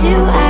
do I